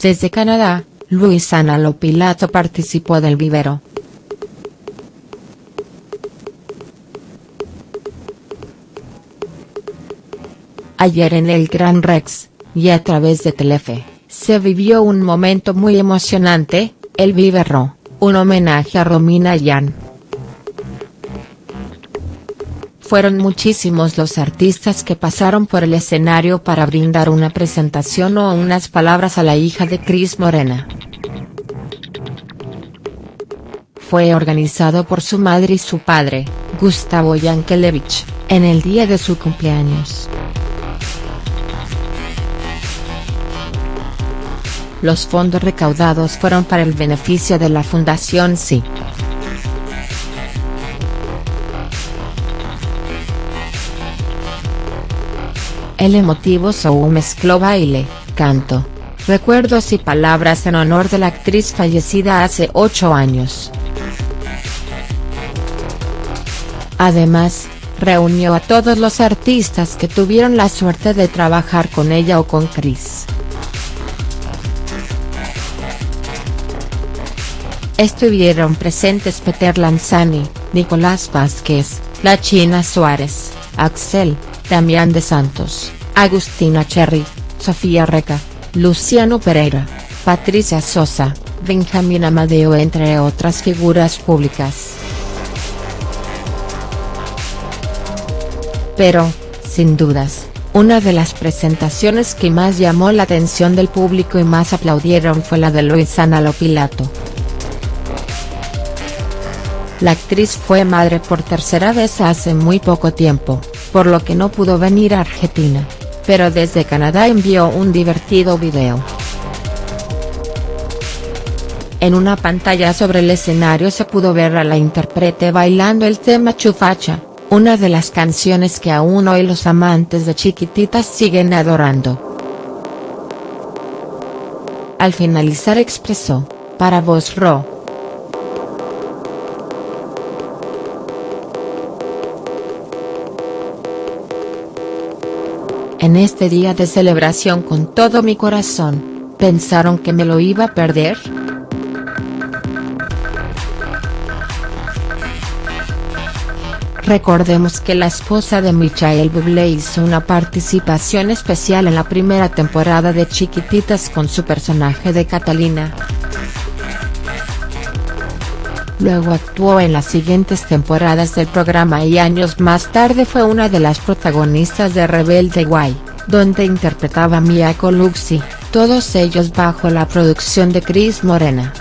Desde Canadá, Luisana Lopilato participó del vivero. Ayer en el Gran Rex, y a través de Telefe, se vivió un momento muy emocionante, el vivero, un homenaje a Romina Yan. Fueron muchísimos los artistas que pasaron por el escenario para brindar una presentación o unas palabras a la hija de Cris Morena. Fue organizado por su madre y su padre, Gustavo Yankelevich, en el día de su cumpleaños. Los fondos recaudados fueron para el beneficio de la Fundación Sí. El emotivo show mezcló baile, canto, recuerdos y palabras en honor de la actriz fallecida hace ocho años. Además, reunió a todos los artistas que tuvieron la suerte de trabajar con ella o con Chris. Estuvieron presentes Peter Lanzani, Nicolás Vázquez, La China Suárez, Axel, Damián de Santos, Agustina Cherry, Sofía Reca, Luciano Pereira, Patricia Sosa, Benjamín Amadeo entre otras figuras públicas. Pero, sin dudas, una de las presentaciones que más llamó la atención del público y más aplaudieron fue la de Luisana Lopilato. La actriz fue madre por tercera vez hace muy poco tiempo, por lo que no pudo venir a Argentina, pero desde Canadá envió un divertido video. En una pantalla sobre el escenario se pudo ver a la intérprete bailando el tema Chufacha, una de las canciones que aún hoy los amantes de Chiquititas siguen adorando. Al finalizar expresó, para vos Ro, En este día de celebración con todo mi corazón, ¿pensaron que me lo iba a perder?. Recordemos que la esposa de Michael Bublé hizo una participación especial en la primera temporada de Chiquititas con su personaje de Catalina. Luego actuó en las siguientes temporadas del programa y años más tarde fue una de las protagonistas de Rebelde Way, donde interpretaba a Mia Colucci, todos ellos bajo la producción de Cris Morena.